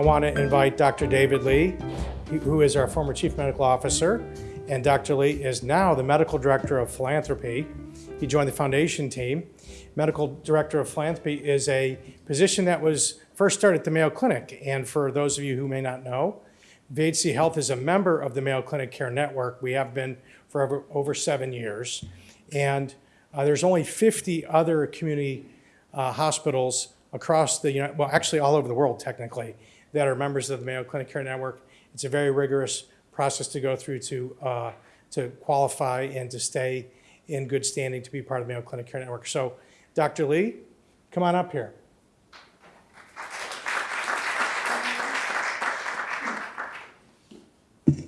want to invite Dr. David Lee, who is our former Chief Medical Officer, and Dr. Lee is now the Medical Director of Philanthropy. He joined the foundation team. Medical Director of Philanthropy is a position that was first started at the Mayo Clinic. And for those of you who may not know, VHC Health is a member of the Mayo Clinic Care Network. We have been for over, over seven years. And uh, there's only 50 other community uh, hospitals across the, United, well, actually all over the world technically, that are members of the Mayo Clinic Care Network. It's a very rigorous process to go through to, uh, to qualify and to stay in good standing to be part of the Mayo Clinic Care Network. So, Dr. Lee, come on up here.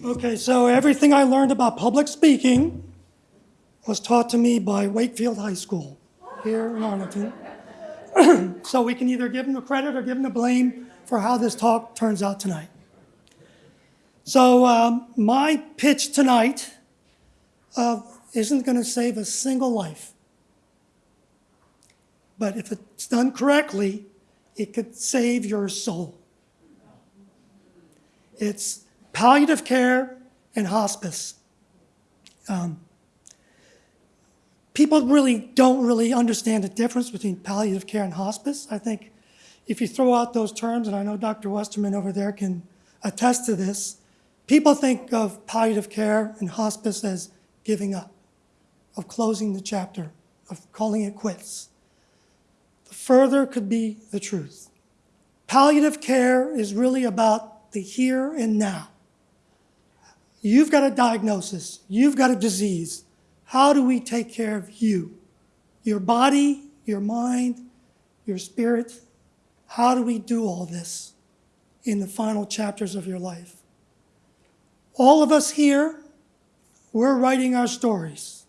Okay, so everything I learned about public speaking was taught to me by Wakefield High School here in Arlington. so we can either give them the credit or give them the blame for how this talk turns out tonight. So um, my pitch tonight uh, isn't going to save a single life. But if it's done correctly, it could save your soul. It's palliative care and hospice. Um, people really don't really understand the difference between palliative care and hospice. I think if you throw out those terms, and I know Dr. Westerman over there can attest to this, people think of palliative care and hospice as giving up, of closing the chapter, of calling it quits. The further could be the truth. Palliative care is really about the here and now. You've got a diagnosis, you've got a disease, how do we take care of you? Your body, your mind, your spirit. How do we do all this in the final chapters of your life? All of us here, we're writing our stories.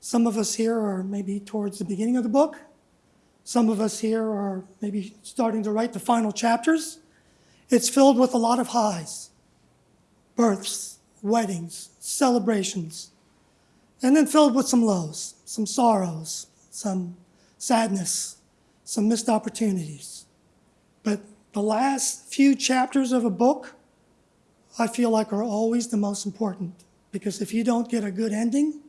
Some of us here are maybe towards the beginning of the book. Some of us here are maybe starting to write the final chapters. It's filled with a lot of highs, births, weddings, celebrations, and then filled with some lows, some sorrows, some sadness, some missed opportunities. But the last few chapters of a book, I feel like are always the most important because if you don't get a good ending,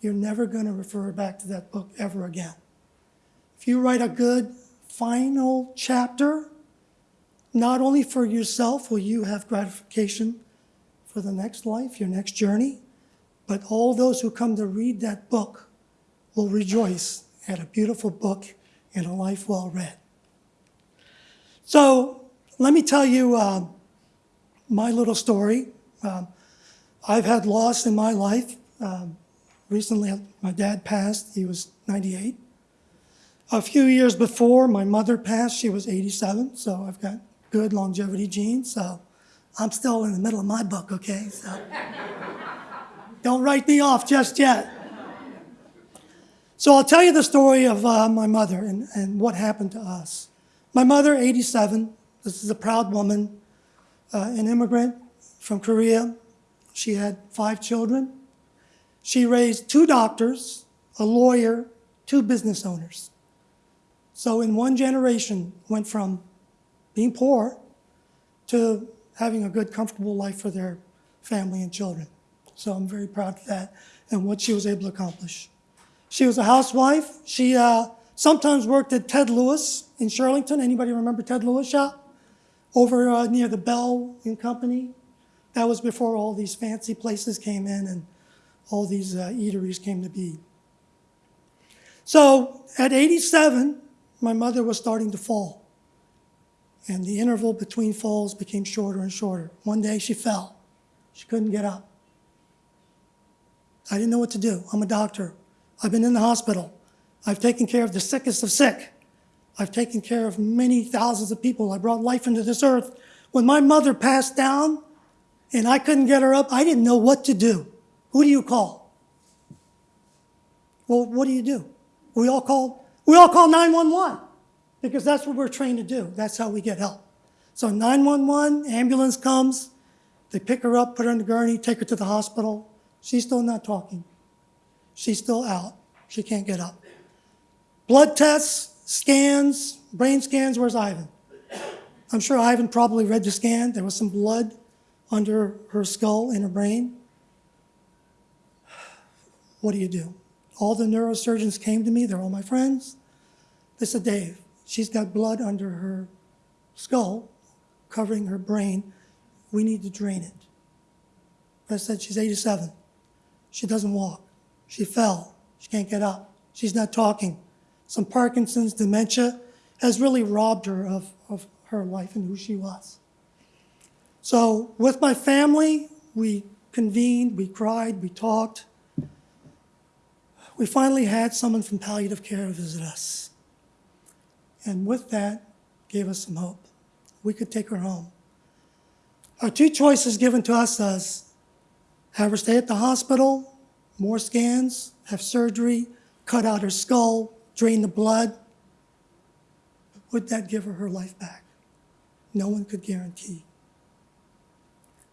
you're never going to refer back to that book ever again. If you write a good final chapter, not only for yourself will you have gratification for the next life, your next journey, but all those who come to read that book will rejoice at a beautiful book and a life well read. So let me tell you uh, my little story. Um, I've had loss in my life. Um, recently, my dad passed. He was 98. A few years before my mother passed, she was 87. So I've got good longevity genes. So I'm still in the middle of my book, okay? So. Don't write me off just yet. So I'll tell you the story of uh, my mother and, and what happened to us. My mother, 87, this is a proud woman, uh, an immigrant from Korea. She had five children. She raised two doctors, a lawyer, two business owners. So in one generation, went from being poor to having a good, comfortable life for their family and children. So I'm very proud of that and what she was able to accomplish. She was a housewife. She uh, sometimes worked at Ted Lewis in Shirlington. Anybody remember Ted Lewis shop? Over uh, near the Bell and Company. That was before all these fancy places came in and all these uh, eateries came to be. So at 87, my mother was starting to fall. And the interval between falls became shorter and shorter. One day she fell. She couldn't get up. I didn't know what to do. I'm a doctor. I've been in the hospital. I've taken care of the sickest of sick. I've taken care of many thousands of people. I brought life into this earth. When my mother passed down and I couldn't get her up, I didn't know what to do. Who do you call? Well, what do you do? We all call, we all call 911 because that's what we're trained to do. That's how we get help. So 911, ambulance comes, they pick her up, put her in the gurney, take her to the hospital. She's still not talking. She's still out. She can't get up. Blood tests, scans, brain scans, where's Ivan? I'm sure Ivan probably read the scan. There was some blood under her skull and her brain. What do you do? All the neurosurgeons came to me. They're all my friends. They said, Dave, she's got blood under her skull, covering her brain. We need to drain it. I said, she's 87. She doesn't walk. She fell. She can't get up. She's not talking. Some Parkinson's, dementia has really robbed her of, of her life and who she was. So, with my family, we convened, we cried, we talked. We finally had someone from palliative care visit us. And with that, gave us some hope. We could take her home. Our two choices given to us was have her stay at the hospital, more scans, have surgery, cut out her skull, drain the blood. Would that give her her life back? No one could guarantee.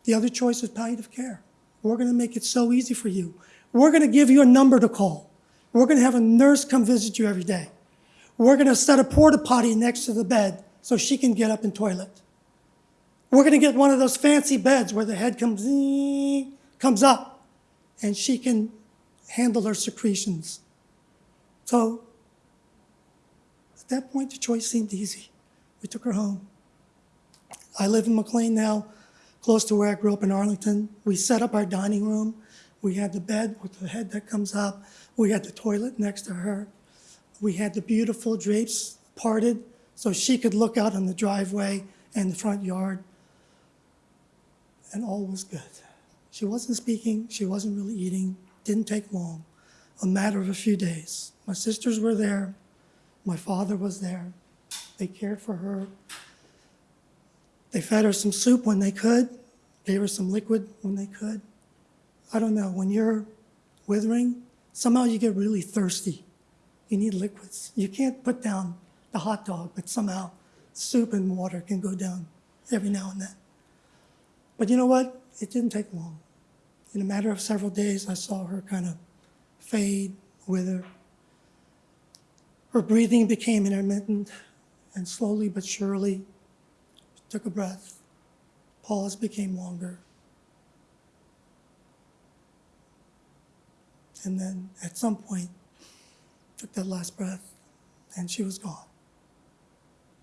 The other choice is palliative care. We're going to make it so easy for you. We're going to give you a number to call. We're going to have a nurse come visit you every day. We're going to set a porta potty next to the bed so she can get up and toilet. We're going to get one of those fancy beds where the head comes comes up and she can handle her secretions. So at that point, the choice seemed easy. We took her home. I live in McLean now, close to where I grew up in Arlington. We set up our dining room. We had the bed with the head that comes up. We had the toilet next to her. We had the beautiful drapes parted so she could look out on the driveway and the front yard. And all was good. She wasn't speaking, she wasn't really eating, didn't take long, a matter of a few days. My sisters were there, my father was there. They cared for her. They fed her some soup when they could, gave her some liquid when they could. I don't know, when you're withering, somehow you get really thirsty. You need liquids. You can't put down the hot dog, but somehow soup and water can go down every now and then. But you know what? It didn't take long. In a matter of several days, I saw her kind of fade, wither. Her breathing became intermittent, and slowly but surely, she took a breath. Pause became longer. And then at some point, took that last breath, and she was gone.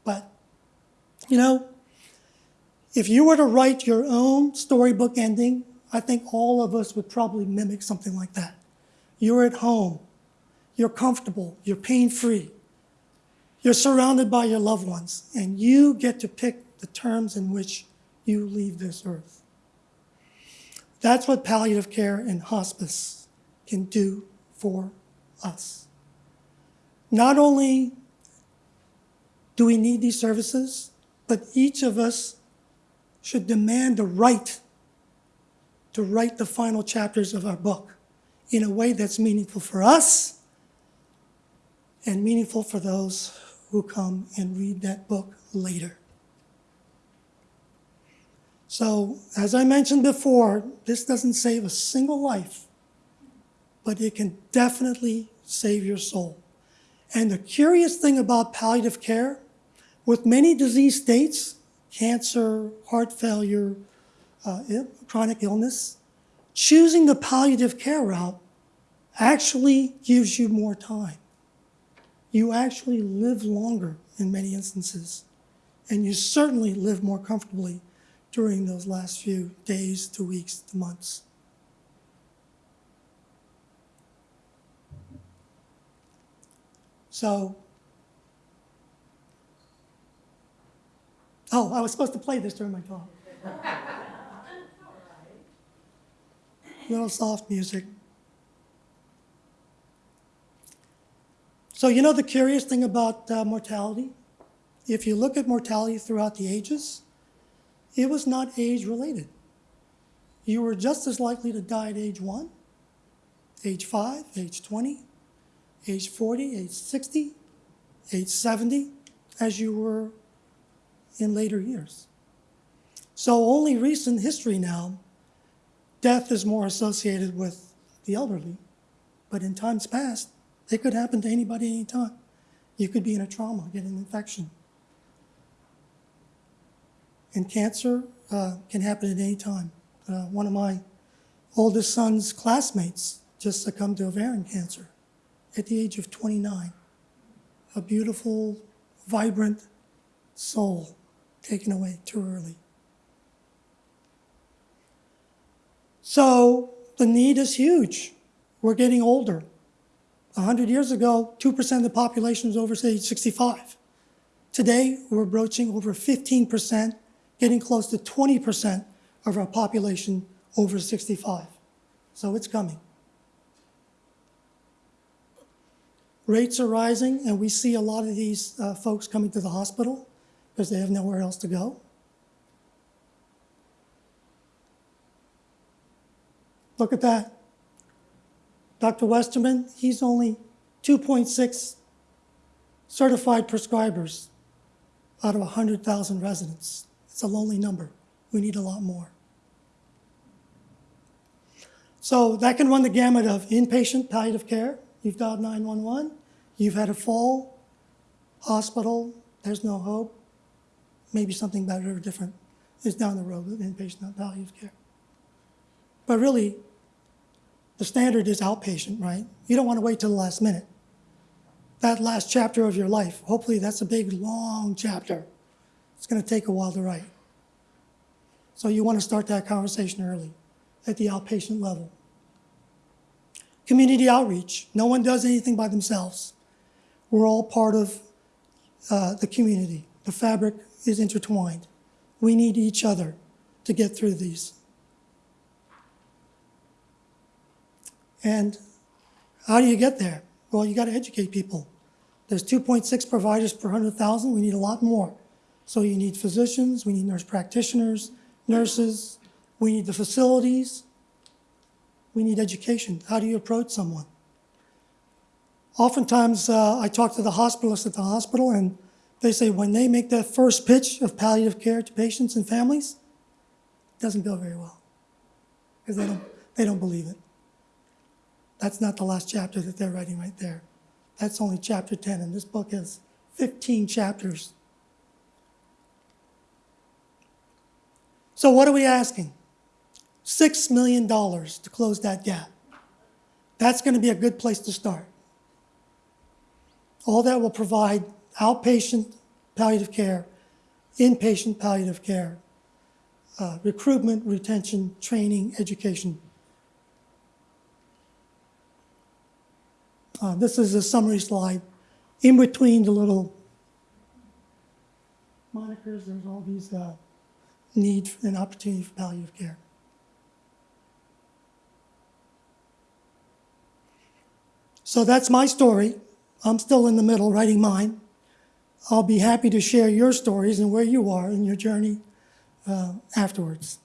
But, you know, if you were to write your own storybook ending, I think all of us would probably mimic something like that. You're at home, you're comfortable, you're pain free, you're surrounded by your loved ones, and you get to pick the terms in which you leave this earth. That's what palliative care and hospice can do for us. Not only do we need these services, but each of us should demand the right to write the final chapters of our book in a way that's meaningful for us and meaningful for those who come and read that book later. So, as I mentioned before, this doesn't save a single life, but it can definitely save your soul. And the curious thing about palliative care, with many disease states, cancer, heart failure, uh, chronic illness, choosing the palliative care route actually gives you more time. You actually live longer in many instances, and you certainly live more comfortably during those last few days to weeks to months. So, oh, I was supposed to play this during my talk. Little soft music. So, you know the curious thing about uh, mortality? If you look at mortality throughout the ages, it was not age related. You were just as likely to die at age 1, age 5, age 20, age 40, age 60, age 70, as you were in later years. So, only recent history now, death is more associated with the elderly. But in times past, it could happen to anybody anytime. You could be in a trauma, get an infection. And cancer uh, can happen at any time. Uh, One of my oldest son's classmates just succumbed to ovarian cancer at the age of 29. A beautiful, vibrant soul taken away too early. So the need is huge. We're getting older. 100 years ago, 2% of the population was over age 65. Today, we're broaching over 15%, getting close to 20% of our population over 65. So it's coming. Rates are rising, and we see a lot of these uh, folks coming to the hospital because they have nowhere else to go. Look at that. Dr. Westerman, he's only 2.6 certified prescribers out of 100,000 residents. It's a lonely number. We need a lot more. So that can run the gamut of inpatient palliative care. You've dialed 911. You've had a fall, hospital, there's no hope. Maybe something better or different is down the road with inpatient palliative care. But really, the standard is outpatient, right? You don't want to wait till the last minute. That last chapter of your life, hopefully that's a big, long chapter. It's going to take a while to write. So you want to start that conversation early at the outpatient level. Community outreach. No one does anything by themselves. We're all part of uh, the community. The fabric is intertwined. We need each other to get through these. And how do you get there? Well, you got to educate people. There's 2.6 providers per 100,000. We need a lot more. So you need physicians, we need nurse practitioners, nurses, we need the facilities, we need education. How do you approach someone? Oftentimes, uh, I talk to the hospitalists at the hospital, and they say when they make that first pitch of palliative care to patients and families, it doesn't go very well because they don't, they don't believe it. That's not the last chapter that they're writing right there. That's only chapter 10, and this book has 15 chapters. So, what are we asking? $6 million to close that gap. That's going to be a good place to start. All that will provide outpatient palliative care, inpatient palliative care, uh, recruitment, retention, training, education. Uh, this is a summary slide. In between the little monikers, there's all these uh, need and opportunity for palliative care. So that's my story. I'm still in the middle writing mine. I'll be happy to share your stories and where you are in your journey uh, afterwards.